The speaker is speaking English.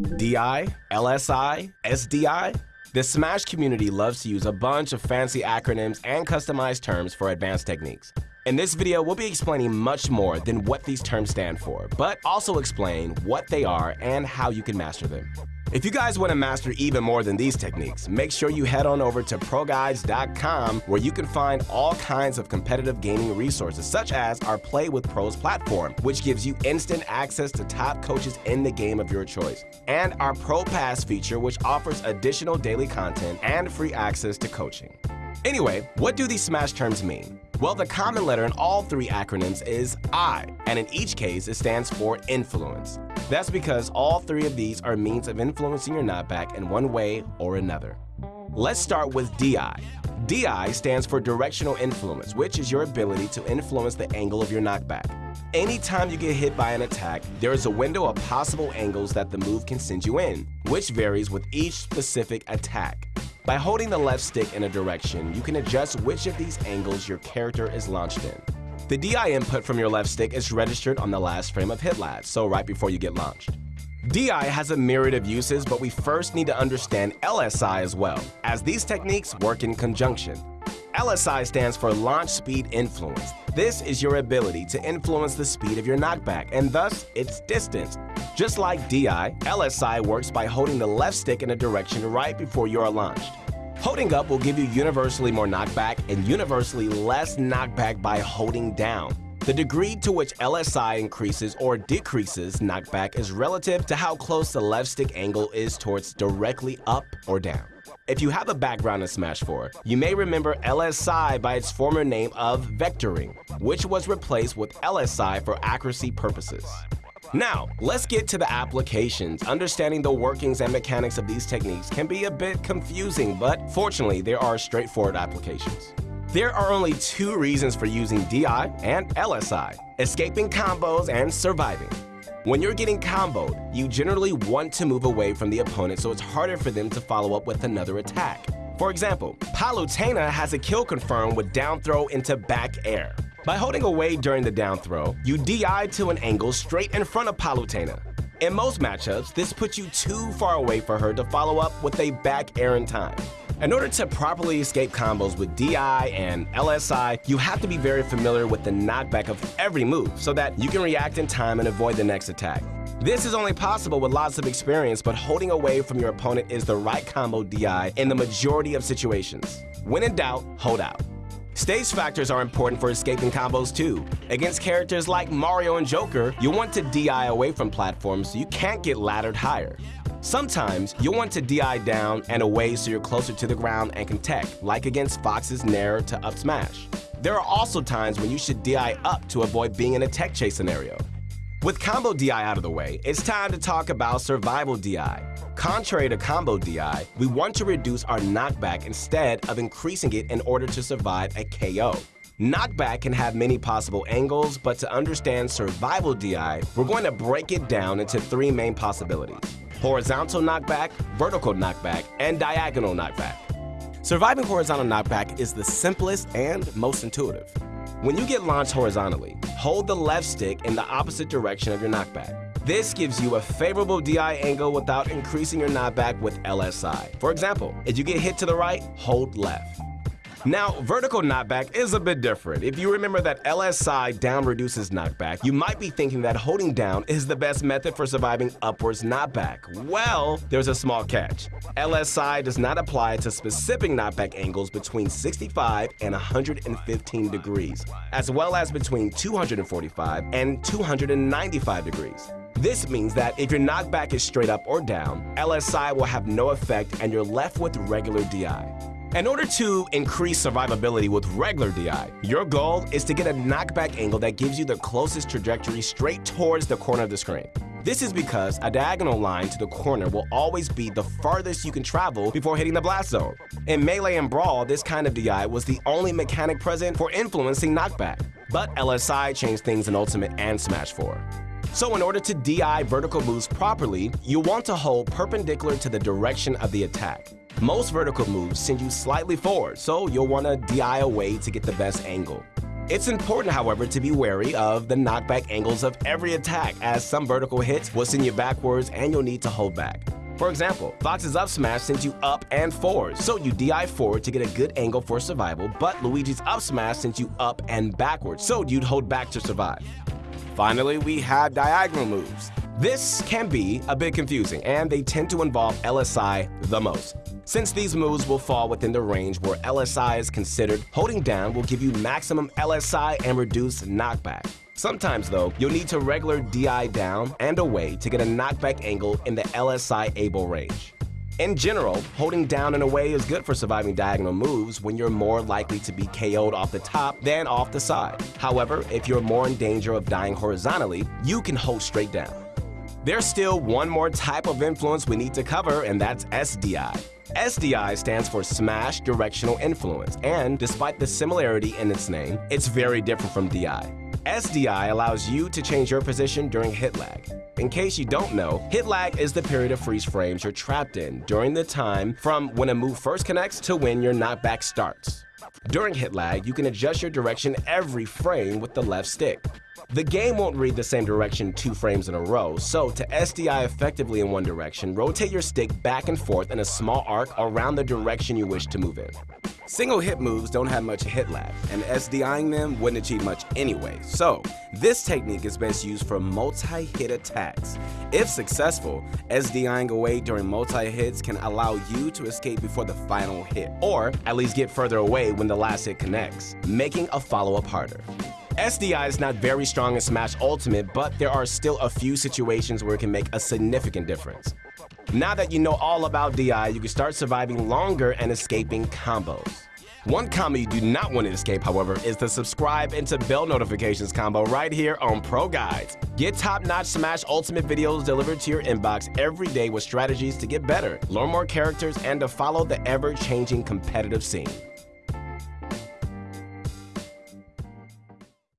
DI, LSI, SDI? The Smash community loves to use a bunch of fancy acronyms and customized terms for advanced techniques. In this video, we'll be explaining much more than what these terms stand for, but also explain what they are and how you can master them. If you guys want to master even more than these techniques, make sure you head on over to ProGuides.com where you can find all kinds of competitive gaming resources such as our Play with Pros platform, which gives you instant access to top coaches in the game of your choice, and our Pro Pass feature which offers additional daily content and free access to coaching. Anyway, what do these SMASH terms mean? Well, the common letter in all three acronyms is I, and in each case, it stands for influence. That's because all three of these are means of influencing your knockback in one way or another. Let's start with DI. DI stands for directional influence, which is your ability to influence the angle of your knockback. Anytime you get hit by an attack, there is a window of possible angles that the move can send you in, which varies with each specific attack. By holding the left stick in a direction, you can adjust which of these angles your character is launched in. The DI input from your left stick is registered on the last frame of hit lag, so right before you get launched. DI has a myriad of uses, but we first need to understand LSI as well, as these techniques work in conjunction. LSI stands for Launch Speed Influence. This is your ability to influence the speed of your knockback, and thus its distance. Just like DI, LSI works by holding the left stick in a direction right before you are launched. Holding up will give you universally more knockback and universally less knockback by holding down. The degree to which LSI increases or decreases knockback is relative to how close the left stick angle is towards directly up or down. If you have a background in Smash 4, you may remember LSI by its former name of vectoring, which was replaced with LSI for accuracy purposes. Now, let's get to the applications. Understanding the workings and mechanics of these techniques can be a bit confusing, but fortunately, there are straightforward applications. There are only two reasons for using DI and LSI, escaping combos and surviving. When you're getting comboed, you generally want to move away from the opponent so it's harder for them to follow up with another attack. For example, Palutena has a kill confirmed with down throw into back air. By holding away during the down throw, you DI to an angle straight in front of Palutena. In most matchups, this puts you too far away for her to follow up with a back air in time. In order to properly escape combos with DI and LSI, you have to be very familiar with the knockback of every move so that you can react in time and avoid the next attack. This is only possible with lots of experience, but holding away from your opponent is the right combo DI in the majority of situations. When in doubt, hold out. Stage factors are important for escaping combos too. Against characters like Mario and Joker, you'll want to DI away from platforms so you can't get laddered higher. Sometimes you'll want to DI down and away so you're closer to the ground and can tech, like against Fox's Nair to up smash. There are also times when you should DI up to avoid being in a tech chase scenario. With combo DI out of the way, it's time to talk about survival DI. Contrary to combo DI, we want to reduce our knockback instead of increasing it in order to survive a KO. Knockback can have many possible angles, but to understand survival DI, we're going to break it down into three main possibilities horizontal knockback, vertical knockback, and diagonal knockback. Surviving horizontal knockback is the simplest and most intuitive. When you get launched horizontally, hold the left stick in the opposite direction of your knockback. This gives you a favorable DI angle without increasing your knockback with LSI. For example, if you get hit to the right, hold left. Now, vertical knockback is a bit different. If you remember that LSI down reduces knockback, you might be thinking that holding down is the best method for surviving upwards knockback. Well, there's a small catch. LSI does not apply to specific knockback angles between 65 and 115 degrees, as well as between 245 and 295 degrees. This means that if your knockback is straight up or down, LSI will have no effect and you're left with regular DI. In order to increase survivability with regular DI, your goal is to get a knockback angle that gives you the closest trajectory straight towards the corner of the screen. This is because a diagonal line to the corner will always be the farthest you can travel before hitting the blast zone. In Melee and Brawl, this kind of DI was the only mechanic present for influencing knockback. But LSI changed things in Ultimate and Smash 4. So in order to DI vertical moves properly, you'll want to hold perpendicular to the direction of the attack. Most vertical moves send you slightly forward, so you'll want to DI away to get the best angle. It's important, however, to be wary of the knockback angles of every attack, as some vertical hits will send you backwards and you'll need to hold back. For example, Fox's up smash sends you up and forward, so you DI forward to get a good angle for survival, but Luigi's up smash sends you up and backwards, so you'd hold back to survive. Finally, we have diagonal moves. This can be a bit confusing, and they tend to involve LSI the most. Since these moves will fall within the range where LSI is considered, holding down will give you maximum LSI and reduce knockback. Sometimes, though, you'll need to regular DI down and away to get a knockback angle in the LSI able range. In general, holding down and away is good for surviving diagonal moves when you're more likely to be KO'd off the top than off the side. However, if you're more in danger of dying horizontally, you can hold straight down. There's still one more type of influence we need to cover, and that's SDI. SDI stands for Smash Directional Influence, and despite the similarity in its name, it's very different from DI. SDI allows you to change your position during hit lag. In case you don't know, hit lag is the period of freeze frames you're trapped in during the time from when a move first connects to when your knockback starts. During hit lag, you can adjust your direction every frame with the left stick. The game won't read the same direction two frames in a row, so to SDI effectively in one direction, rotate your stick back and forth in a small arc around the direction you wish to move in. Single hit moves don't have much hit lag, and SDIing them wouldn't achieve much anyway, so this technique is best used for multi-hit attacks. If successful, SDIing away during multi-hits can allow you to escape before the final hit, or at least get further away when the last hit connects, making a follow-up harder. SDI is not very strong in Smash Ultimate, but there are still a few situations where it can make a significant difference. Now that you know all about DI, you can start surviving longer and escaping combos. One combo you do not want to escape, however, is the subscribe into bell notifications combo right here on Pro Guides. Get top-notch Smash Ultimate videos delivered to your inbox every day with strategies to get better, learn more characters, and to follow the ever-changing competitive scene.